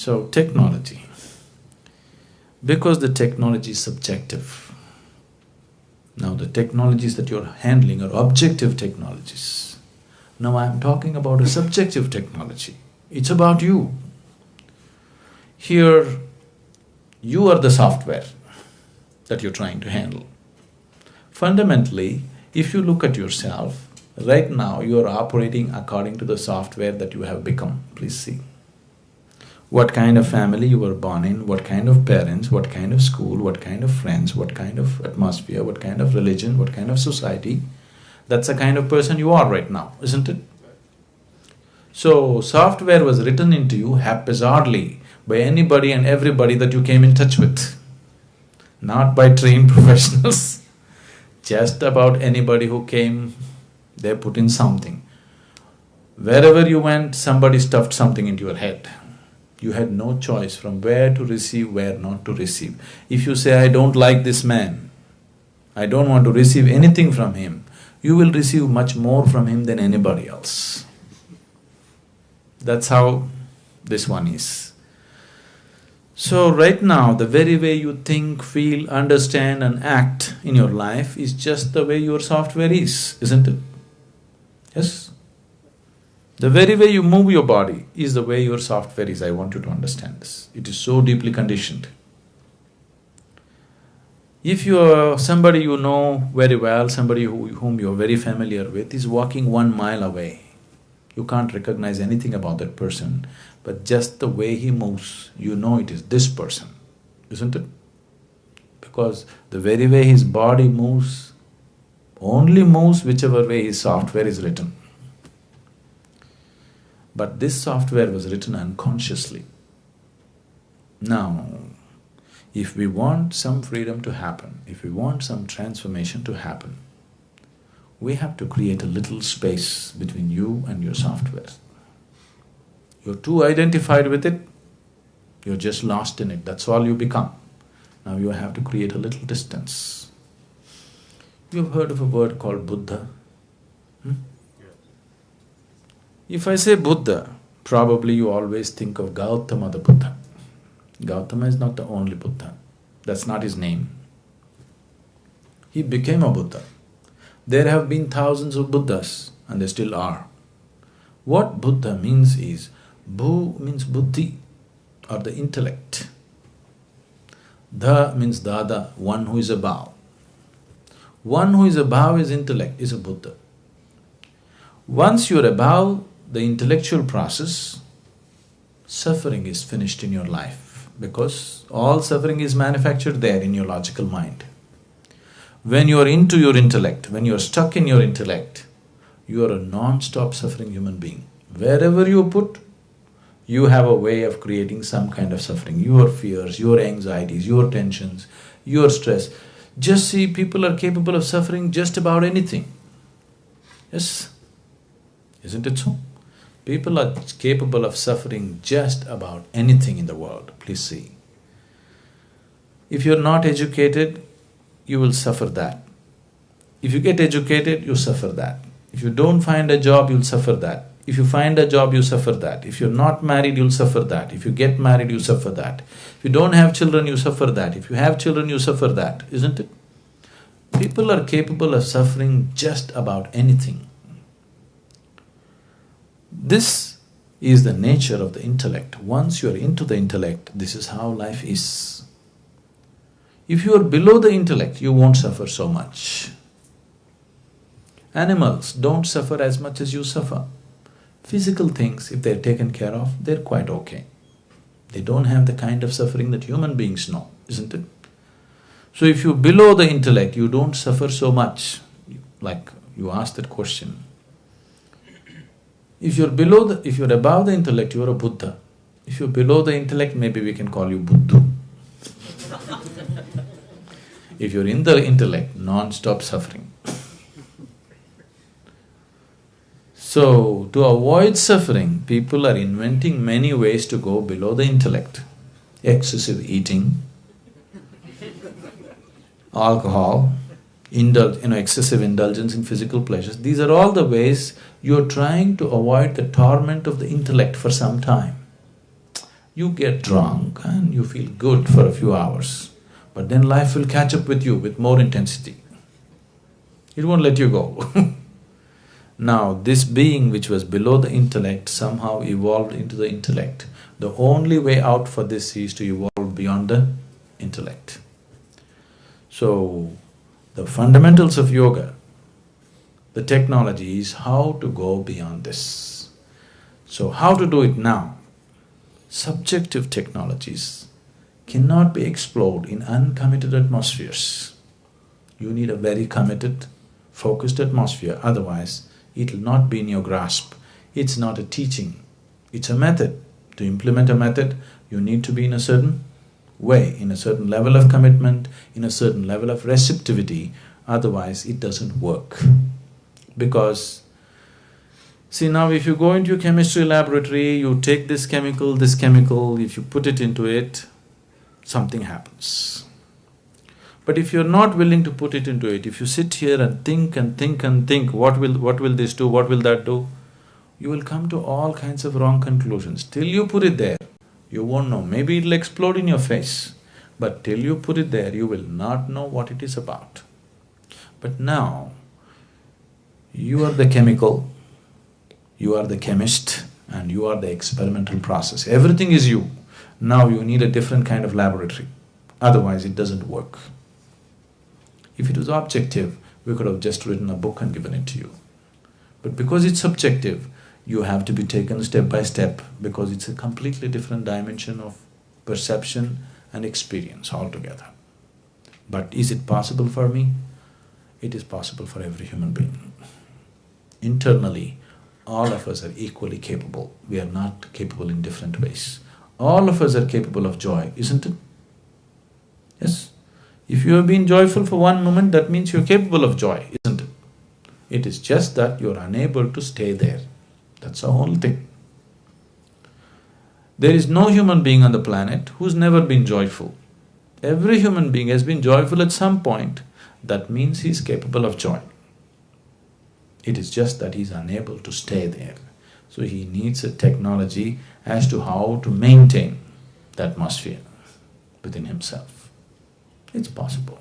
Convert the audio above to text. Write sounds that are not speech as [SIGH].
So, technology. Because the technology is subjective. Now, the technologies that you're handling are objective technologies. Now, I'm talking about a subjective technology. It's about you. Here, you are the software that you're trying to handle. Fundamentally, if you look at yourself, right now you are operating according to the software that you have become. Please see. What kind of family you were born in, what kind of parents, what kind of school, what kind of friends, what kind of atmosphere, what kind of religion, what kind of society. That's the kind of person you are right now, isn't it? So, software was written into you haphazardly by anybody and everybody that you came in touch with, not by trained [LAUGHS] professionals. Just about anybody who came, they put in something. Wherever you went, somebody stuffed something into your head. You had no choice from where to receive, where not to receive. If you say, I don't like this man, I don't want to receive anything from him, you will receive much more from him than anybody else. That's how this one is. So, right now, the very way you think, feel, understand, and act in your life is just the way your software is, isn't it? Yes? The very way you move your body is the way your software is. I want you to understand this. It is so deeply conditioned. If you are somebody you know very well, somebody who, whom you're very familiar with, is walking one mile away, you can't recognize anything about that person, but just the way he moves, you know it is this person, isn't it? Because the very way his body moves, only moves whichever way his software is written. But this software was written unconsciously. Now, if we want some freedom to happen, if we want some transformation to happen, we have to create a little space between you and your software. You're too identified with it, you're just lost in it, that's all you become. Now you have to create a little distance. You've heard of a word called Buddha? If I say Buddha, probably you always think of Gautama the Buddha. Gautama is not the only Buddha, that's not his name. He became a Buddha. There have been thousands of Buddhas and there still are. What Buddha means is Bhu means buddhi or the intellect. Dha means dada, one who is above. One who is above his intellect is a Buddha. Once you're above the intellectual process, suffering is finished in your life because all suffering is manufactured there in your logical mind. When you are into your intellect, when you are stuck in your intellect, you are a non-stop suffering human being. Wherever you put, you have a way of creating some kind of suffering, your fears, your anxieties, your tensions, your stress. Just see, people are capable of suffering just about anything. Yes? Isn't it so? People are capable of suffering just about anything in the world, please see. If you're not educated, you will suffer that. If you get educated, you suffer that. If you don't find a job, you'll suffer that. If you find a job, you suffer that. If you're not married, you'll suffer that. If you get married, you suffer that. If you don't have children, you suffer that. If you have children, you suffer that, isn't it? People are capable of suffering just about anything. This is the nature of the intellect. Once you are into the intellect, this is how life is. If you are below the intellect, you won't suffer so much. Animals don't suffer as much as you suffer. Physical things, if they're taken care of, they're quite okay. They don't have the kind of suffering that human beings know, isn't it? So if you're below the intellect, you don't suffer so much. Like you asked that question. If you're below the… if you're above the intellect, you're a Buddha. If you're below the intellect, maybe we can call you Buddhu. [LAUGHS] if you're in the intellect, non-stop suffering. So, to avoid suffering, people are inventing many ways to go below the intellect. Excessive eating, alcohol, indul you know, excessive indulgence in physical pleasures. These are all the ways you're trying to avoid the torment of the intellect for some time. You get drunk and you feel good for a few hours, but then life will catch up with you with more intensity. It won't let you go [LAUGHS] Now, this being which was below the intellect somehow evolved into the intellect. The only way out for this is to evolve beyond the intellect. So, the fundamentals of yoga, the technology is how to go beyond this. So, how to do it now? Subjective technologies cannot be explored in uncommitted atmospheres. You need a very committed, focused atmosphere, otherwise it will not be in your grasp. It's not a teaching, it's a method. To implement a method, you need to be in a certain way, in a certain level of commitment, in a certain level of receptivity, otherwise it doesn't work. Because, see now if you go into a chemistry laboratory, you take this chemical, this chemical, if you put it into it, something happens. But if you're not willing to put it into it, if you sit here and think and think and think, what will… what will this do, what will that do, you will come to all kinds of wrong conclusions. Till you put it there, you won't know. Maybe it'll explode in your face, but till you put it there, you will not know what it is about. But now, you are the chemical, you are the chemist, and you are the experimental process. Everything is you. Now you need a different kind of laboratory, otherwise it doesn't work. If it was objective, we could have just written a book and given it to you. But because it's subjective, you have to be taken step by step because it's a completely different dimension of perception and experience altogether. But is it possible for me? It is possible for every human being. Internally, all of us are equally capable. We are not capable in different ways. All of us are capable of joy, isn't it? Yes? If you have been joyful for one moment, that means you're capable of joy, isn't it? It is just that you're unable to stay there. That's the whole thing. There is no human being on the planet who's never been joyful. Every human being has been joyful at some point, that means he's capable of joy. It is just that he's unable to stay there. So he needs a technology as to how to maintain the atmosphere within himself. It's possible.